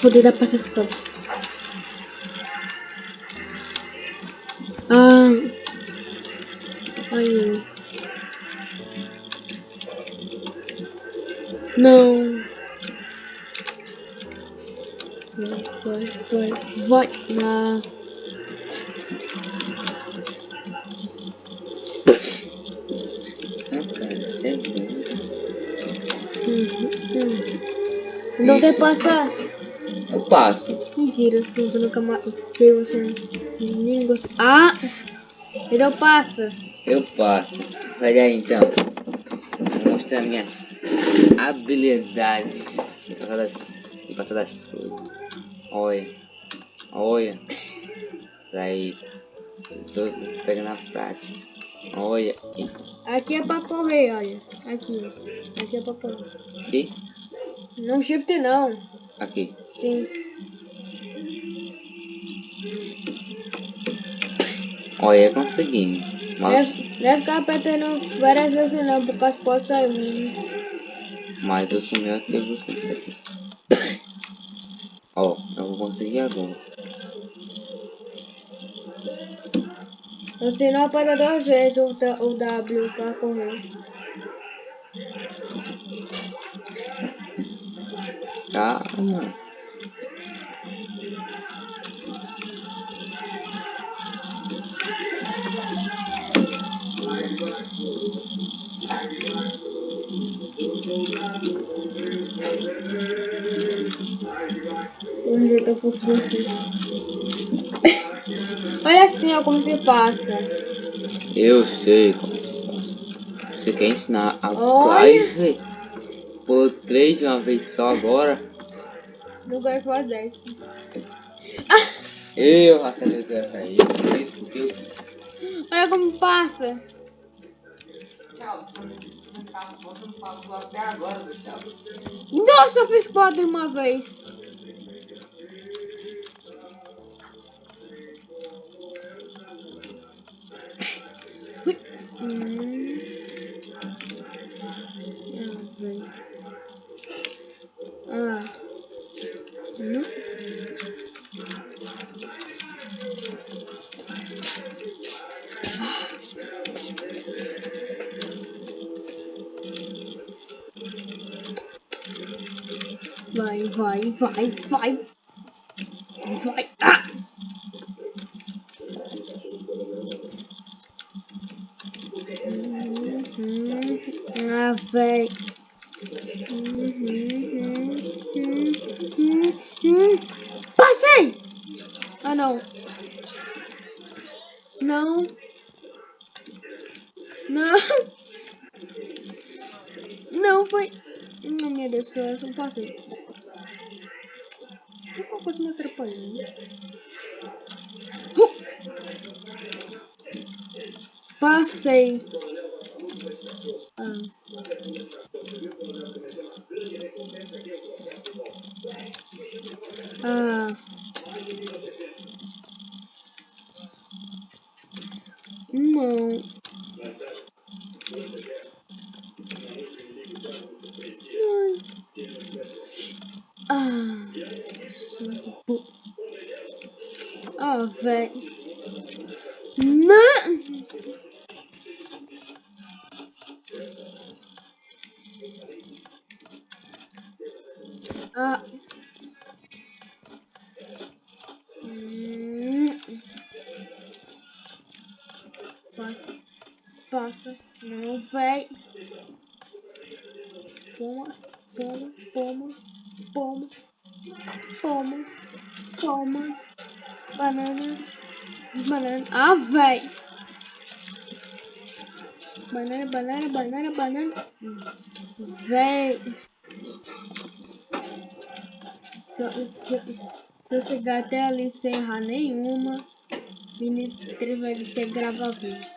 Poder dar pra essas coisas. Ah. Ai. Não. Vai, vai, vai. Vai. Não quer passar? Eu passo. Mentira, eu nunca mais. Que você nem gostou. Ah! Ele passa. Eu passo. Sai daí então. Vou mostrar minha habilidade de passar das, de passar das coisas. Olha. Olha. Daí. Eu tô pegando a prática. Olha. Aqui é pra correr, olha. Aqui. Aqui é pra correr. Aqui. Não shift não. Aqui. Sim. Olha, consegui. Mas, Deve, deve ficar apertando várias vezes não, por causa que pode sair um. mas eu sou melhor que você nisso aqui. Ó, eu vou conseguir agora. Você não aperta duas vezes o, o W pra correr. Calma. Eu já tô um pouquinho assim. Olha assim, ó, como se passa. Eu sei como. Você quer ensinar a Olha. Clive por três de uma vez só agora? Não que faz 10. Eu acertei dessa aí. Por isso porque eu fiz. Olha como passa. Tchau, você não, passou até agora, Gustavo. Nossa, eu fiz quatro uma vez. Vai, vai, vai, vai. Vai. Ah! Uhum. Ah, véi. Uhum. Uhum. Passei! Ah, não. Não. Não. Não, foi... Não, meu Deus do céu, eu só passei. Coisa me atrapalhando. Uh! Passei. Ah. Ah. Não. Ah. Véi. Não. Ah. Hum. Passa. Passa. Não, véi. Poma, Banana. Ah, véi. Banana, banana, banana, banana. Véi. Se, eu- chegar até ali sem errar nenhuma, ele vai ter que gravar vídeo.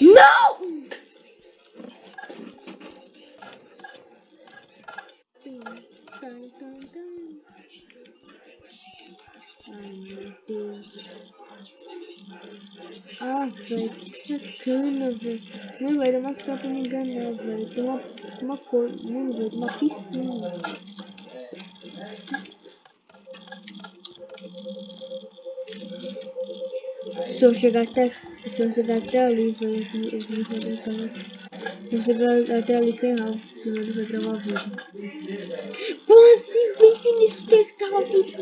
Não! Velho. Que sacana, velho. Mano, vai dar umas caras pra me enganar, velho. Tem uma, uma cor. Mano, velho, tem uma piscina. Se eu chegar até. Se eu chegar até ali, velho, eu vou fazer canal. Se eu chegar até ali sem ralo, ele vai gravar vídeo. Pô, assim, bem sinistro que esse carro aqui.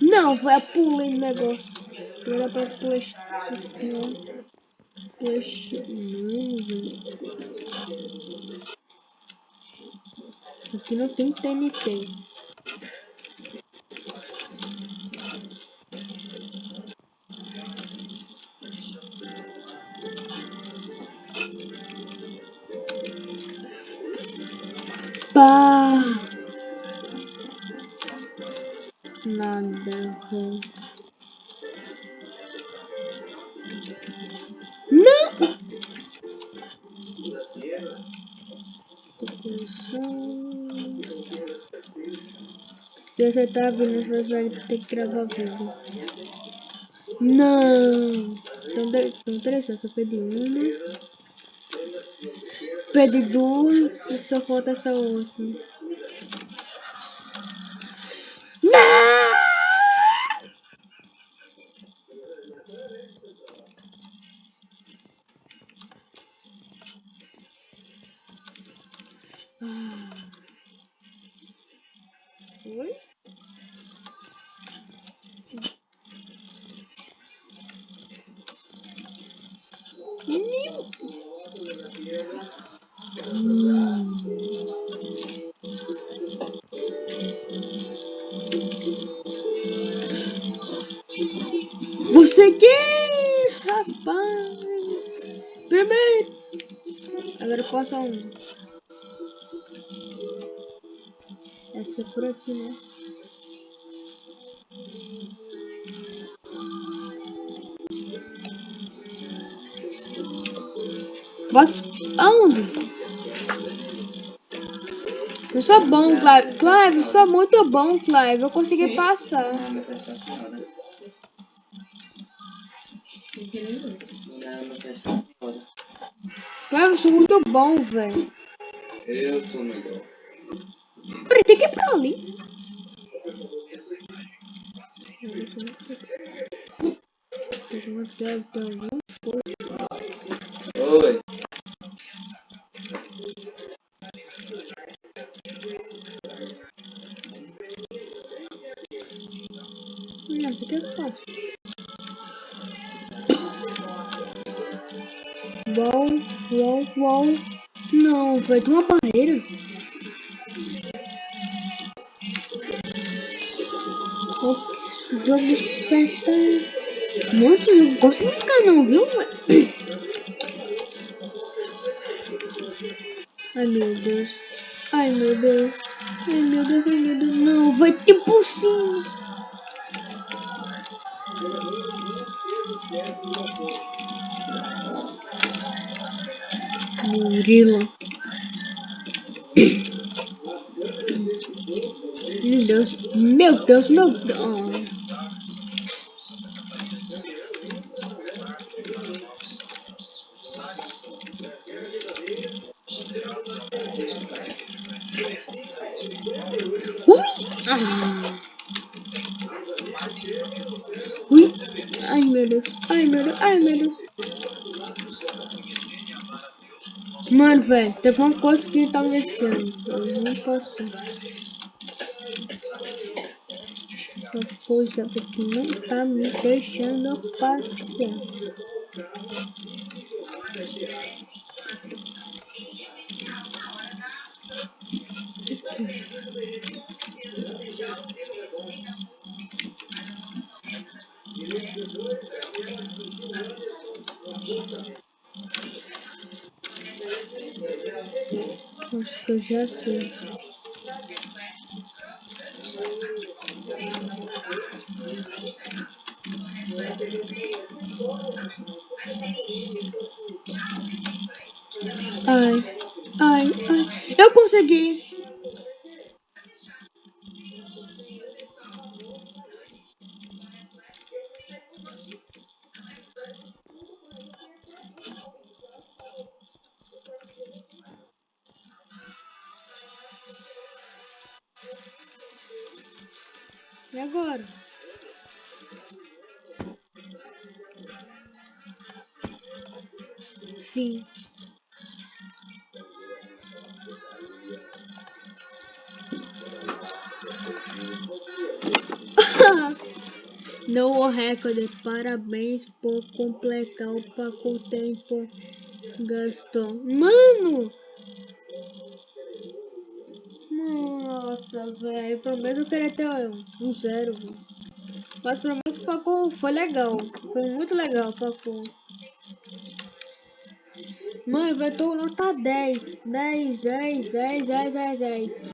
Não, vai pulei no negócio. Era pra flash. Flash. Não, velho. Aqui não tem TNT. Pá! Nada, velho. Se você tá vindo, você vai ter que gravar vídeo. Não! Então, de, então interessante, só perdi uma. Perdi duas só falta essa outra. Você quer, rapaz? Primeiro. Agora passa um. Essa é por aqui, né? Posso... Aonde? Eu sou bom, Clive. Clive, eu sou muito bom, Clive. Eu consegui passar. Não, mas é mas. Clive, eu sou muito bom, velho. Eu sou melhor. Peraí, tem que ir pra ali. Tem que mostrar então, Não, isso aqui é fácil. Uau, uau, uau. Não, vai ter uma barreira. Ops, o jogo esperta. Monte de jogo. Gosto do não, viu? Ai meu Deus. Ai meu Deus. Ai meu Deus, ai meu Deus. Não, vai ter cima. Murilo. Meu Deus, meu Deus, meu Deus. Ui! Ui! Ai meu Deus, ai meu Deus, ai meu Deus. Mano, velho, teve uma coisa que tá mexendo. Eu não posso. Uma coisa que não tá me deixando passar. Acho que eu já sei. Ai, ai, ai. Eu consegui. Fim. No recorde, parabéns por completar o pacote tempo gastou. Mano! Nossa, velho, pelo menos eu queria ter um zero. Mas pelo menos o pacote foi legal. Foi muito legal o pacote. Mano, vai ter nota 10. 10, 10, 10, 10, 10, 10.